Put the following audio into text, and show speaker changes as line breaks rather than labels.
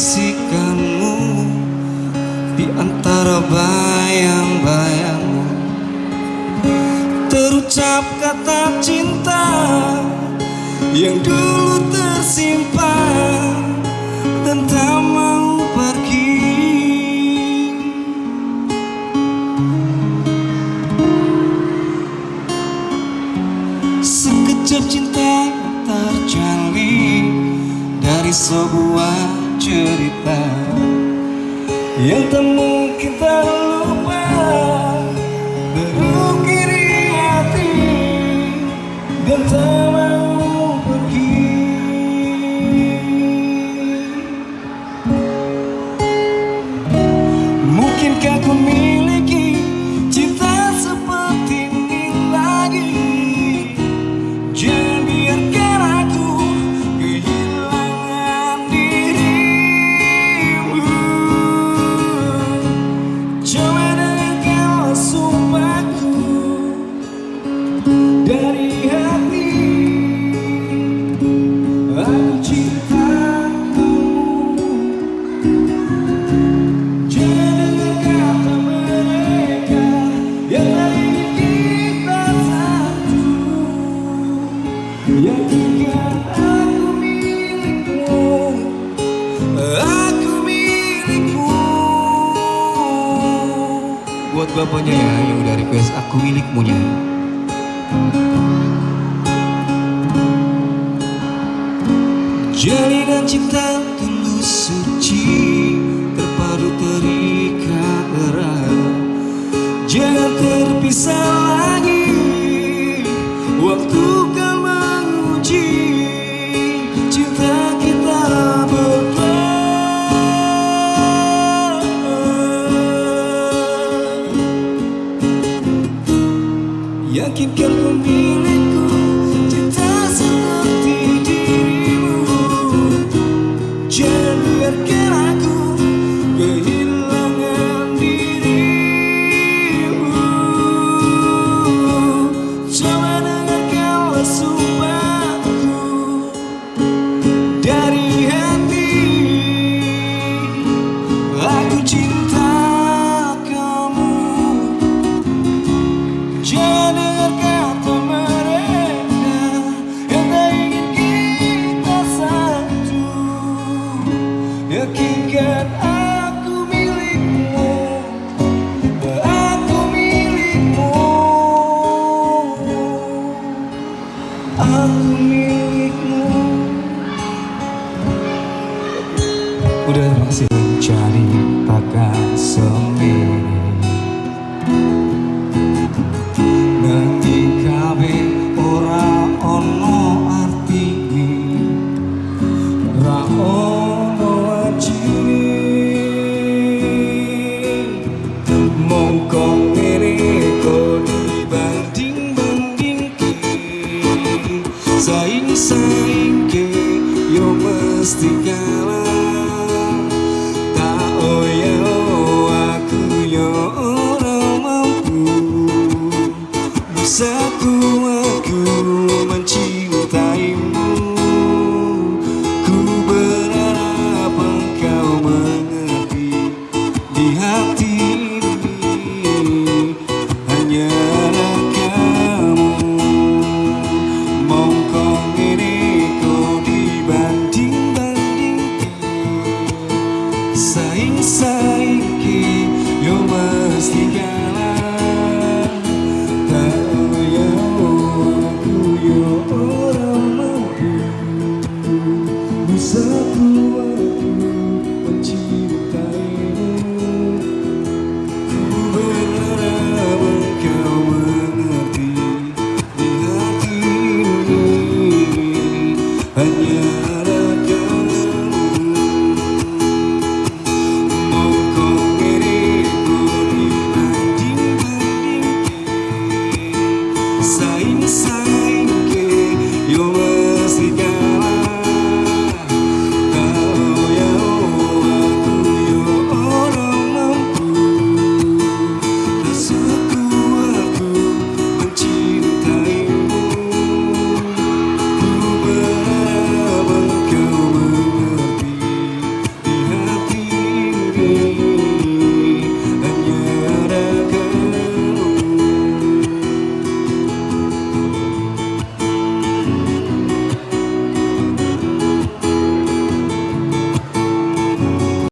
bisikanmu di antara bayang-bayangmu. Terucap kata cinta yang dulu tersimpan Dan tak mau pergi. Sekejap cinta terjalin dari sebuah mencerita Yang temu kita buat bapaknya ya yang udah request aku milikmu nya Jalinan cinta tulus suci terpadu terikat erat. Jangan terpisah. keep kang pumingin ko udah masih mencari takkan sendiri Satu aku mencintaimu. Ku berharap engkau mengerti Di hati anew